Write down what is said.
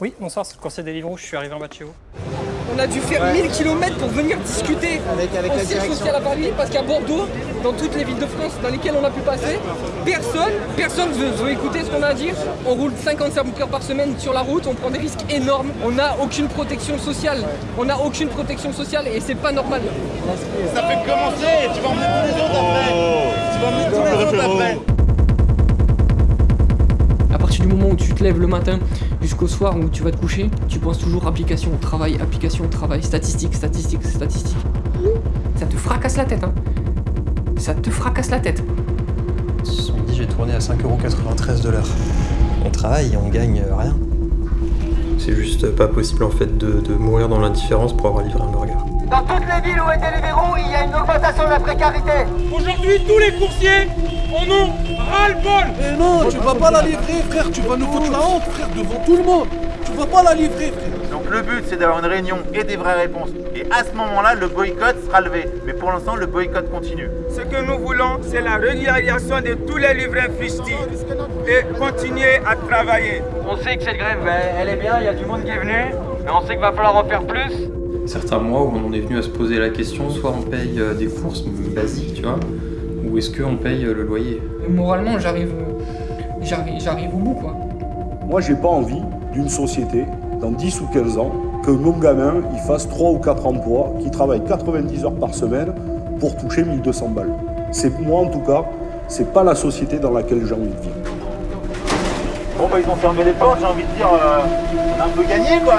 Oui, bonsoir, c'est le conseil des livres je suis arrivé en bas de chez vous. On a dû faire 1000 km pour venir discuter Avec- avec au la siège direction. social à Paris parce qu'à Bordeaux, dans toutes les villes de France dans lesquelles on a pu passer, personne, personne veut, veut écouter ce qu'on a à dire. On roule 55 heures par semaine sur la route, on prend des risques énormes, on n'a aucune protection sociale. On n'a aucune protection sociale et c'est pas normal. Ça fait commencer, où tu te lèves le matin jusqu'au soir où tu vas te coucher, tu penses toujours application, travail, application, travail, statistique, statistique, statistique. Ça te fracasse la tête, hein. Ça te fracasse la tête. Ce midi, j'ai tourné à 5,93€ de l'heure. On travaille et on gagne rien. C'est juste pas possible en fait de, de mourir dans l'indifférence pour avoir livré un burger. Dans toutes les villes où est Deliveroo, il y a une augmentation de la précarité. Aujourd'hui, tous les coursiers en ont ras-le-bol Mais non, tu vas pas la livrer, frère, tu vas nous foutre la honte, frère, devant tout le monde. Tu vas pas la livrer, frère. Donc le but c'est d'avoir une réunion et des vraies réponses. Et à ce moment-là, le boycott sera levé. Mais pour l'instant, le boycott continue. Ce que nous voulons, c'est la régularisation de tous les livrets fustiges et continuer à travailler. On sait que cette grève, elle est bien, il y a du monde qui est venu, mais on sait qu'il va falloir en faire plus. Certains mois où on en est venu à se poser la question, soit on paye euh, des courses basiques, tu vois, ou est-ce qu'on paye euh, le loyer? Moralement, j'arrive, j'arrive, j'arrive au bout, quoi. Moi, j'ai pas envie d'une société, dans 10 ou 15 ans, que mon gamin il fasse 3 ou 4 emplois, qu'il travaille 90 heures par semaine pour toucher 1200 balles. C'est moi, en tout cas, c'est pas la société dans laquelle j'ai envie de vivre. Bon bah ils ont fermé les portes, j'ai envie de dire, euh, on a un peu gagné quoi.